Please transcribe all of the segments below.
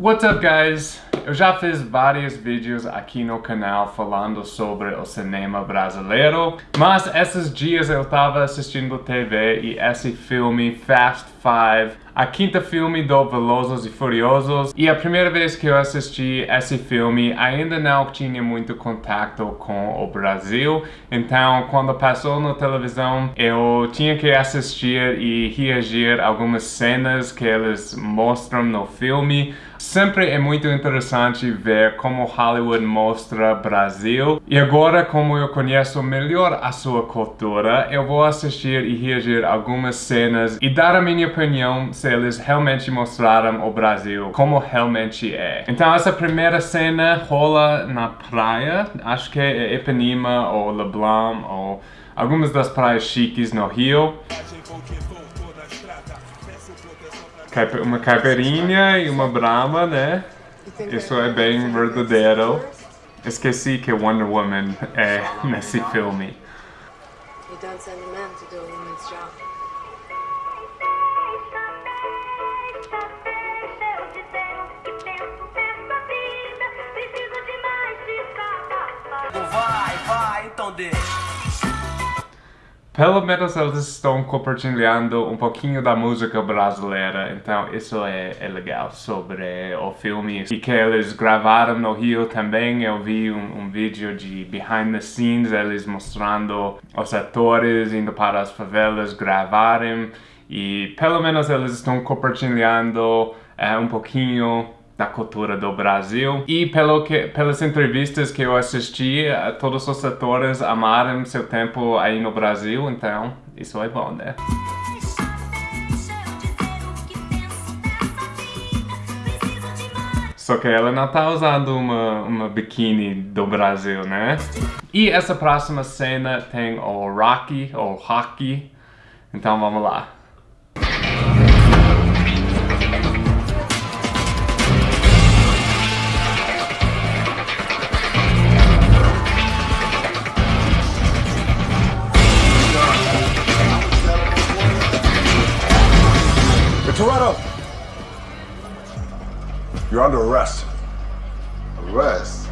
What's up guys? Eu já fiz vários vídeos aqui no canal falando sobre o cinema brasileiro, mas esses dias eu tava assistindo TV e esse filme Fast Five, a quinta filme do Velozes e Furiosos, e a primeira vez que eu assisti esse filme ainda não tinha muito contato com o Brasil, então quando passou na televisão eu tinha que assistir e reagir algumas cenas que eles mostram no filme. Sempre é muito interessante ver como Hollywood mostra Brasil. E agora, como eu conheço melhor a sua cultura, eu vou assistir e reagir algumas cenas e dar a minha opinião se eles realmente mostraram o Brasil como realmente é. Então essa primeira cena rola na praia, acho que é Ipanema ou Leblon ou algumas das praias chiques no Rio uma caipirinha e uma brama, né? Isso é bem verdadeiro. Esqueci que Wonder Woman é nesse filme. Vai, Pelo menos eles estão compartilhando um pouquinho da música brasileira, então isso é, é legal sobre o filme. E que eles gravaram no Rio também, eu vi um, um vídeo de behind the scenes, eles mostrando os atores indo para as favelas gravarem. E pelo menos eles estão compartilhando é, um pouquinho da cultura do Brasil. E pelo que, pelas entrevistas que eu assisti, todos os atores amaram seu tempo aí no Brasil, então isso é bom, né? Só que ela não tá usando uma, uma biquíni do Brasil, né? E essa próxima cena tem o Rocky, ou Hockey. Então vamos lá. You're under arrest. Arrest?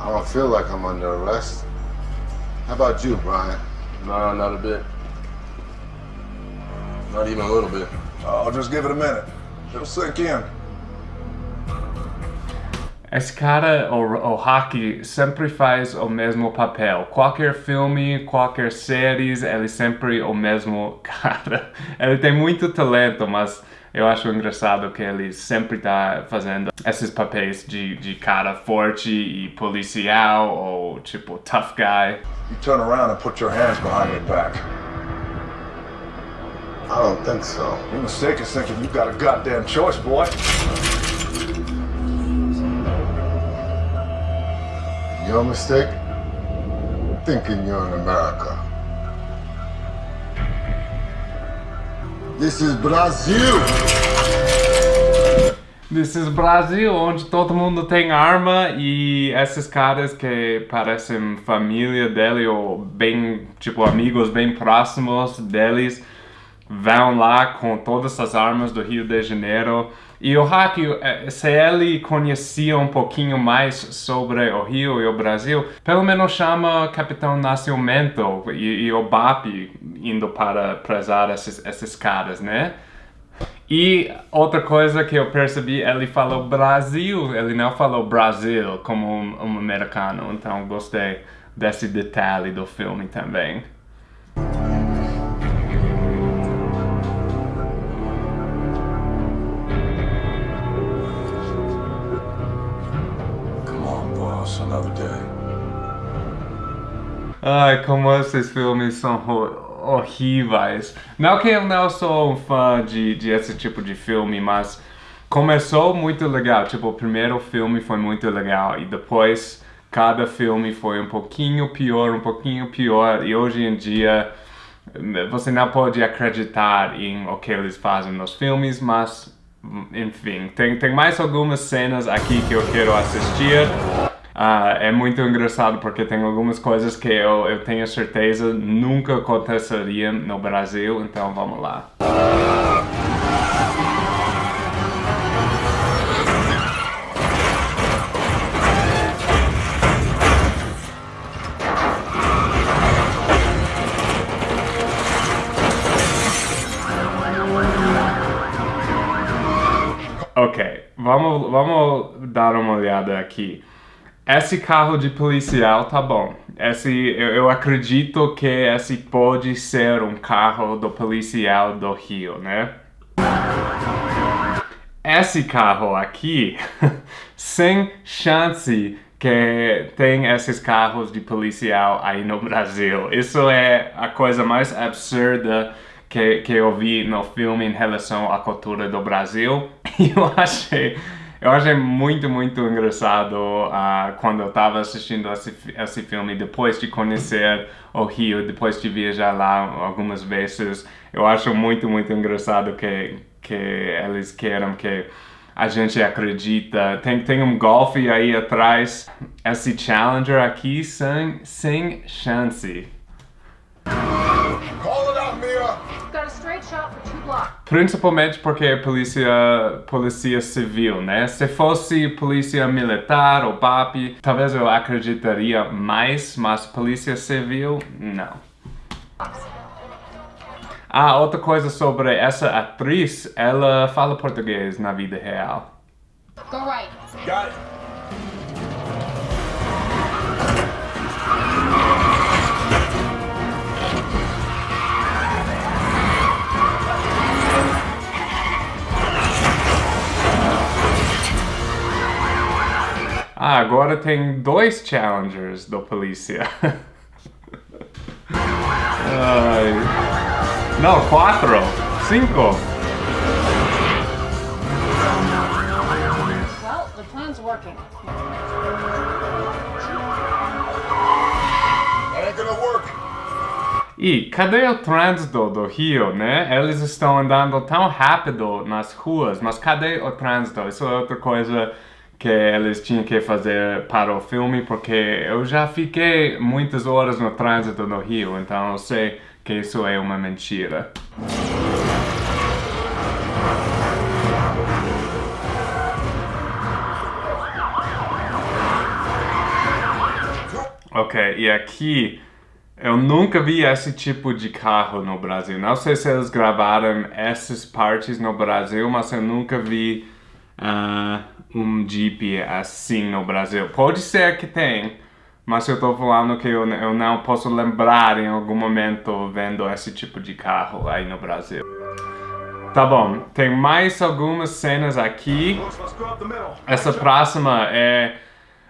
I don't feel like I'm under arrest. How about you, Brian? No, not a bit. Not even a little bit. I'll just give it a minute. It'll sink in. Esse cara, o, o Hockey, sempre faz o mesmo papel. Qualquer filme, qualquer série, ele sempre o mesmo cara. Ele tem muito talento, mas eu acho engraçado que ele sempre tá fazendo esses papéis de, de cara forte e policial ou tipo tough guy. You turn around and put your hands behind your back. I don't think so. Your mistake is thinking you've got a goddamn choice, boy. Your mistake? Thinking you're in America. This is Brasil! This is Brasil, onde todo mundo tem arma e esses caras que parecem família dele ou bem, tipo, amigos bem próximos deles vão lá com todas as armas do Rio de Janeiro. E o Hack, eh, se ele conhecia um pouquinho mais sobre o Rio e o Brasil, pelo menos chama Capitão Nascimento e, e o BAP indo para prezar esses, esses caras, né? E outra coisa que eu percebi, ele falou Brasil, ele não falou Brasil como um, um americano, então gostei desse detalhe do filme também. Ai, como esses filmes são horríveis. Não que eu não sou um fã de, de esse tipo de filme, mas começou muito legal. Tipo, o primeiro filme foi muito legal e depois cada filme foi um pouquinho pior, um pouquinho pior. E hoje em dia você não pode acreditar em o que eles fazem nos filmes, mas enfim, tem, tem mais algumas cenas aqui que eu quero assistir. Ah, é muito engraçado porque tem algumas coisas que eu, eu tenho certeza nunca aconteceriam no Brasil, então vamos lá. Ok, vamos, vamos dar uma olhada aqui. Esse carro de policial tá bom. Esse, eu, eu, acredito que esse pode ser um carro do policial do Rio, né? Esse carro aqui, sem chance que tem esses carros de policial aí no Brasil. Isso é a coisa mais absurda que, que eu vi no filme em relação à cultura do Brasil. Eu achei eu achei muito, muito engraçado uh, quando eu estava assistindo esse, esse filme, depois de conhecer o Rio, depois de viajar lá algumas vezes. Eu acho muito, muito engraçado que, que eles queiram que a gente acredita. Tem, tem um Golf aí atrás, esse Challenger aqui sem, sem chance. Principalmente porque é polícia, polícia civil, né? Se fosse polícia militar ou PAP, talvez eu acreditaria mais, mas polícia civil, não. Ah, outra coisa sobre essa atriz, ela fala português na vida real. Go right. Got it. Agora tem dois challengers do polícia. Ai. Não, quatro. Cinco. Well, the plan's working. E cadê o trânsito do Rio, né? Eles estão andando tão rápido nas ruas, mas cadê o trânsito? Isso é outra coisa que eles tinham que fazer para o filme, porque eu já fiquei muitas horas no trânsito no Rio, então eu sei que isso é uma mentira. Ok, e aqui eu nunca vi esse tipo de carro no Brasil. Não sei se eles gravaram essas partes no Brasil, mas eu nunca vi uh, um Jeep assim no Brasil. Pode ser que tem, mas eu tô falando que eu, eu não posso lembrar em algum momento vendo esse tipo de carro aí no Brasil. Tá bom, tem mais algumas cenas aqui. Essa próxima é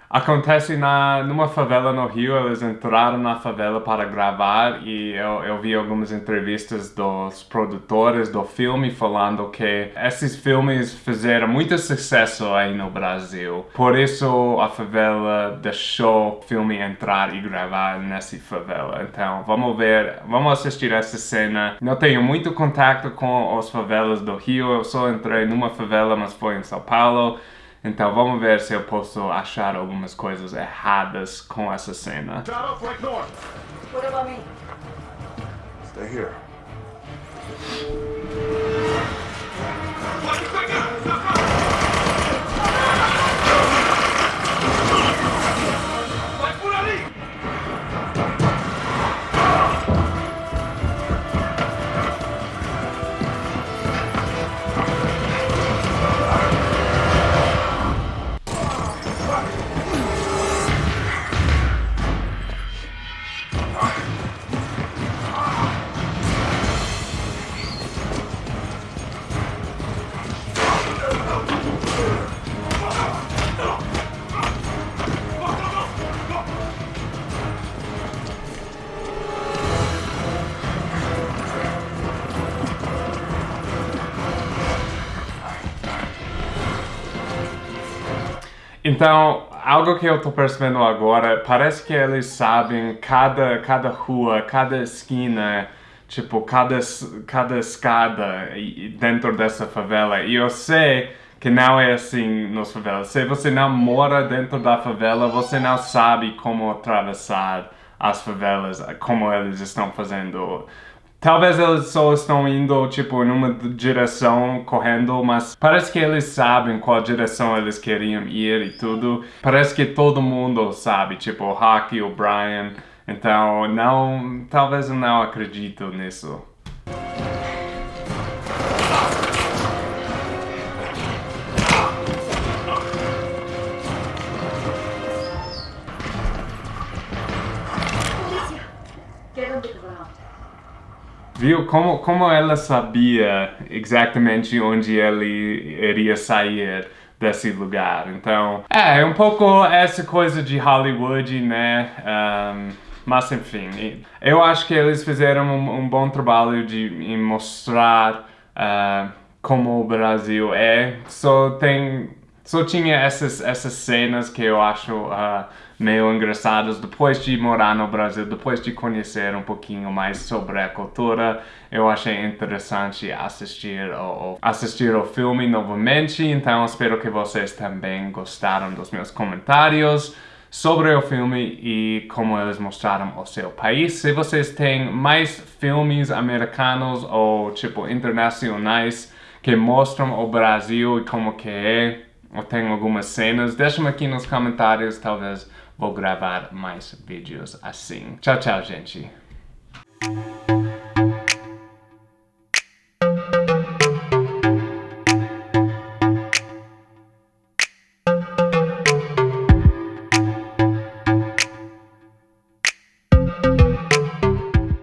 Acontece na, numa favela no Rio, eles entraram na favela para gravar e eu, eu vi algumas entrevistas dos produtores do filme falando que esses filmes fizeram muito sucesso aí no Brasil. Por isso a favela deixou o filme entrar e gravar nessa favela. Então vamos ver, vamos assistir essa cena. Não tenho muito contato com as favelas do Rio, eu só entrei numa favela, mas foi em São Paulo. Então vamos ver se eu posso achar algumas coisas erradas com essa cena. Stay here. Então, algo que eu tô percebendo agora, parece que eles sabem cada, cada rua, cada esquina, tipo, cada, cada escada dentro dessa favela. E eu sei que não é assim nas favelas. Se você não mora dentro da favela, você não sabe como atravessar as favelas, como eles estão fazendo Talvez eles só estão indo, tipo, numa direção, correndo, mas parece que eles sabem qual direção eles queriam ir e tudo. Parece que todo mundo sabe, tipo, o Hockey, o Brian. Então, não, talvez eu não acredito nisso. Viu como, como ela sabia exatamente onde ele iria sair desse lugar. Então, é, é um pouco essa coisa de Hollywood, né? Um, mas enfim, eu acho que eles fizeram um, um bom trabalho de mostrar uh, como o Brasil é. Só tem só tinha essas, essas cenas que eu acho uh, meio engraçadas depois de morar no Brasil, depois de conhecer um pouquinho mais sobre a cultura. Eu achei interessante assistir o, assistir o filme novamente, então espero que vocês também gostaram dos meus comentários sobre o filme e como eles mostraram o seu país. Se vocês têm mais filmes americanos ou tipo internacionais que mostram o Brasil e como que é, ou tem algumas cenas, deixa-me aqui nos comentários, talvez vou gravar mais vídeos assim. Tchau, tchau, gente!